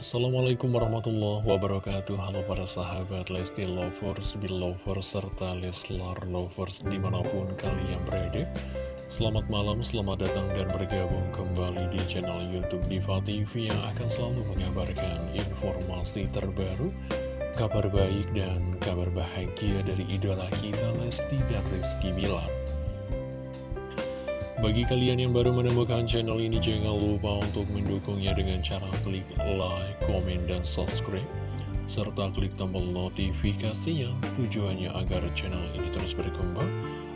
Assalamualaikum warahmatullahi wabarakatuh. Halo para sahabat Lesti Lovers, Belovers, serta Leslar Lovers di mana pun kalian berada. Selamat malam, selamat datang dan bergabung kembali di channel Youtube Diva TV Yang akan selalu mengabarkan informasi terbaru Kabar baik dan kabar bahagia dari idola kita Lesti dan Rizky Bilar bagi kalian yang baru menemukan channel ini, jangan lupa untuk mendukungnya dengan cara klik like, komen, dan subscribe. Serta klik tombol notifikasinya tujuannya agar channel ini terus berkembang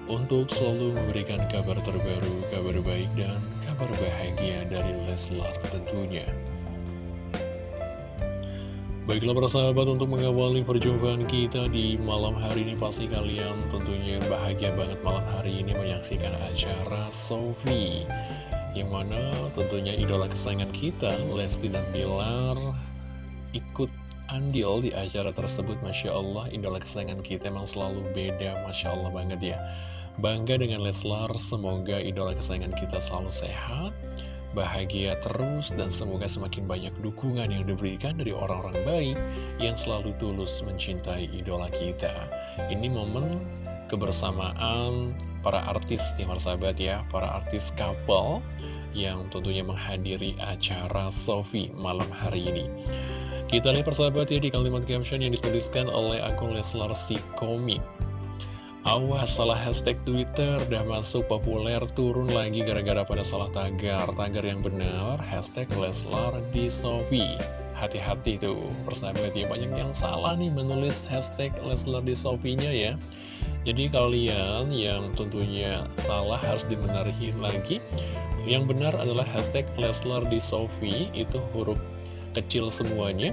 untuk selalu memberikan kabar terbaru, kabar baik, dan kabar bahagia dari Leslar tentunya. Baiklah para sahabat untuk mengawali perjumpaan kita di malam hari ini Pasti kalian tentunya bahagia banget malam hari ini menyaksikan acara Sofi Yang mana tentunya idola kesayangan kita Lesti dan Bilar ikut andil di acara tersebut. Masya Allah idola kesayangan kita emang selalu beda Masya Allah banget ya. Bangga dengan Leslar semoga idola kesayangan kita selalu sehat bahagia terus dan semoga semakin banyak dukungan yang diberikan dari orang-orang baik yang selalu tulus mencintai idola kita. Ini momen kebersamaan para artis nih sahabat ya, para artis couple yang tentunya menghadiri acara Sofi malam hari ini. Kita lihat persahabat ya di kalimat caption yang dituliskan oleh akun Leslar si komik. Awas salah hashtag Twitter dah masuk populer turun lagi gara-gara pada salah tagar. Tagar yang benar hashtag Leslar di Sofi Hati-hati tuh persahabat ya banyak yang salah nih menulis hashtag Leslar di Sofinya ya. Jadi kalian yang tentunya salah harus dibenahi lagi. Yang benar adalah hashtag Leslar di Sofi itu huruf kecil semuanya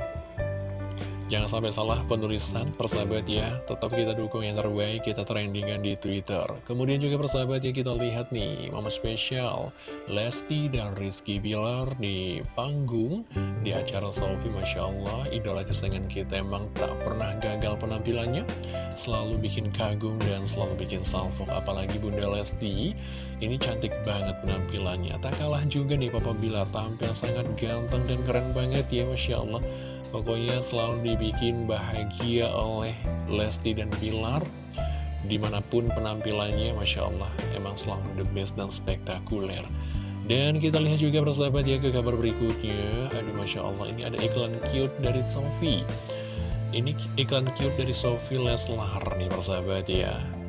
Jangan sampai salah penulisan persahabat ya. Tetap kita dukung yang terbaik Kita trendingan di Twitter. Kemudian juga persahabat ya kita lihat nih Mama spesial. Lesti dan Rizky Bilar di panggung Di acara Sofi Masya Allah. Idola kesayangan kita emang tak pernah gagal penampilannya. Selalu bikin kagum dan selalu bikin salvo Apalagi Bunda Lesti. Ini cantik banget penampilannya. Tak kalah juga nih Papa Bilar Tampil sangat ganteng dan keren banget ya Masya Allah Pokoknya selalu dibikin bahagia oleh Lesti dan Pilar Di mana pun penampilannya Masya Allah Emang selalu the best dan spektakuler. Dan kita lihat juga persahabat ya ke kabar berikutnya. Aduh Masya Allah ini ada iklan cute dari Sofi Ini iklan cute dari Sofi Leslar nih persahabat ya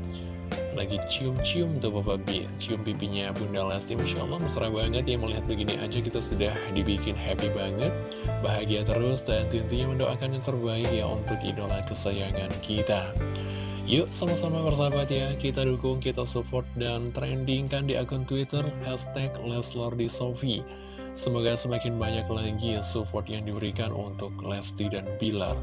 lagi cium-cium tuh Bapak Bi cium pipinya Bunda Lesti Masya Allah mesra banget ya melihat begini aja kita sudah dibikin happy banget bahagia terus dan tentunya mendoakan yang terbaik ya untuk idola kesayangan kita Yuk sama-sama bersahabat ya, kita dukung, kita support, dan trendingkan di akun Twitter hashtag Sofi. Semoga semakin banyak lagi support yang diberikan untuk Lesti dan Bilar.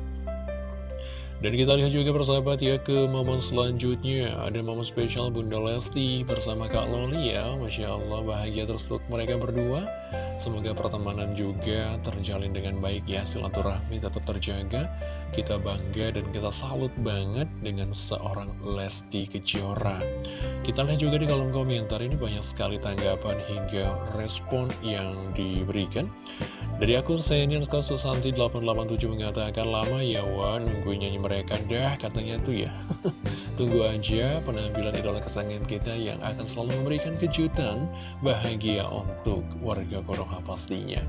Dan kita lihat juga persahabat ya ke momen selanjutnya. Ada momen spesial Bunda Lesti bersama Kak Loli ya. Masya Allah bahagia terus untuk mereka berdua. Semoga pertemanan juga terjalin dengan baik ya. Silaturahmi tetap terjaga. Kita bangga dan kita salut banget dengan seorang Lesti Kejora. Kita lihat juga di kolom komentar ini banyak sekali tanggapan hingga respon yang diberikan dari akun senior Susanti 887 mengatakan lama ya Wan nungguin nyanyi mereka dah katanya tuh ya. Tunggu aja penampilan idola kesayangan kita yang akan selalu memberikan kejutan bahagia untuk warga Konoha pastinya.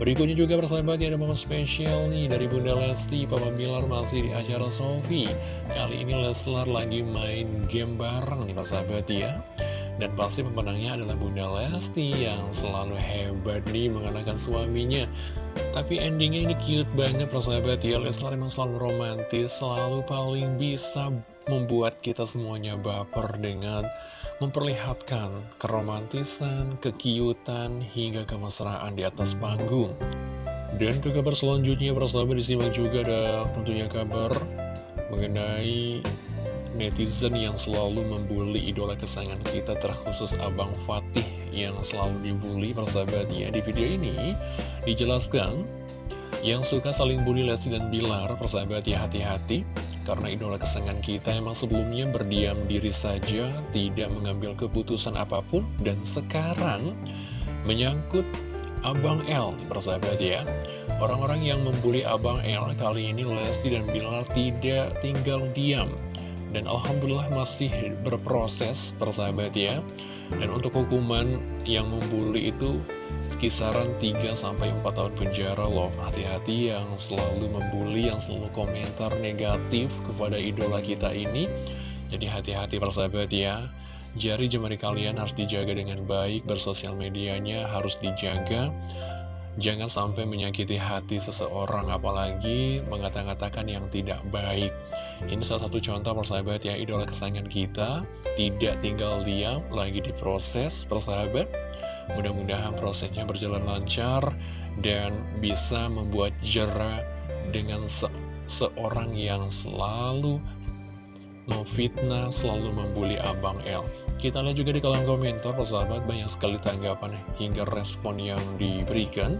Berikutnya juga persahabatnya ada momen spesial nih dari Bunda Lesti, Papa Bilar masih di acara Sofi. Kali ini Leslar lagi main game bareng nih persahabat ya. Dan pasti pemenangnya adalah Bunda Lesti yang selalu hebat nih mengalahkan suaminya. Tapi endingnya ini cute banget persahabat ya Leslar memang selalu romantis Selalu paling bisa membuat kita semuanya baper dengan Memperlihatkan keromantisan, kekiutan, hingga kemesraan di atas panggung Dan ke kabar selanjutnya persahabat disimak juga ada tentunya kabar Mengenai netizen yang selalu membuli idola kesayangan kita terkhusus Abang Fatih yang selalu dibully persahabat ya di video ini dijelaskan yang suka saling bully Lesti dan Bilar persahabat ya hati-hati karena idola kesayangan kita emang sebelumnya berdiam diri saja tidak mengambil keputusan apa pun dan sekarang menyangkut Abang L, persahabat ya. Orang-orang yang membuli Abang L kali ini Lesti dan Bilar tidak tinggal diam. Dan Alhamdulillah masih berproses, persahabat ya. Dan untuk hukuman yang membuli itu kisaran 3-4 tahun penjara loh Hati-hati yang selalu membuli, yang selalu komentar negatif kepada idola kita ini Jadi hati-hati persahabat ya Jari jemari kalian harus dijaga dengan baik, bersosial medianya harus dijaga. Jangan sampai menyakiti hati seseorang, apalagi mengatakan-katakan yang tidak baik. Ini salah satu contoh persahabat ya, idola kesayangan kita, tidak tinggal diam, lagi diproses persahabat. Mudah-mudahan prosesnya berjalan lancar dan bisa membuat jerah dengan se seorang yang selalu memfitnah, selalu membuli Abang L. Kita lihat juga di kolom komentar, persahabat, banyak sekali tanggapan hingga respon yang diberikan.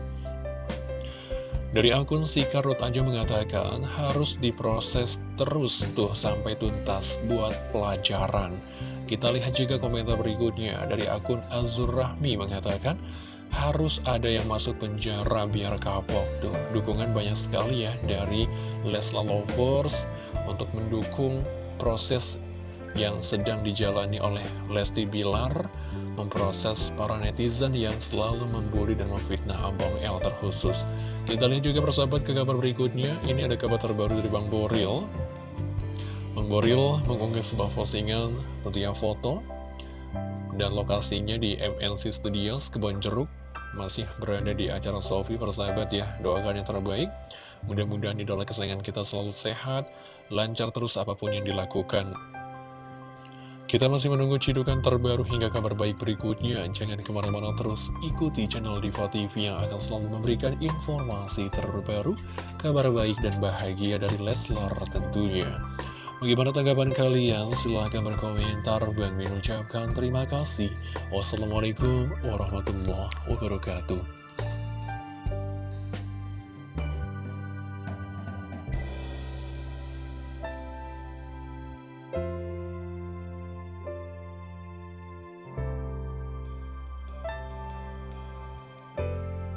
Dari akun si Karut aja mengatakan, harus diproses terus tuh sampai tuntas buat pelajaran. Kita lihat juga komentar berikutnya dari akun Azur Rahmi mengatakan, harus ada yang masuk penjara biar kapok tuh. Dukungan banyak sekali ya dari Lesla Lovers untuk mendukung proses yang sedang dijalani oleh Lesti Bilar memproses para netizen yang selalu membuli dan memfitnah Abang L terkhusus. Kita lihat juga persahabat ke kabar berikutnya, ini ada kabar terbaru dari Bang Boril. Bang Boril mengunggah sebuah postingan tentunya foto dan lokasinya di MNC Studios Kebon Jeruk. Masih berada di acara Sofi persahabat ya. Doakan yang terbaik. Mudah-mudahan idola kesayangan kita selalu sehat lancar terus apa pun yang dilakukan kita masih menunggu cidukan terbaru hingga kabar baik berikutnya. Jangan ke mana-mana terus ikuti channel Diva TV yang akan selalu memberikan informasi terbaru, kabar baik dan bahagia dari Leslar tentunya. Bagaimana tanggapan kalian? Silahkan berkomentar. Bang Min terima kasih. Wassalamualaikum warahmatullahi wabarakatuh.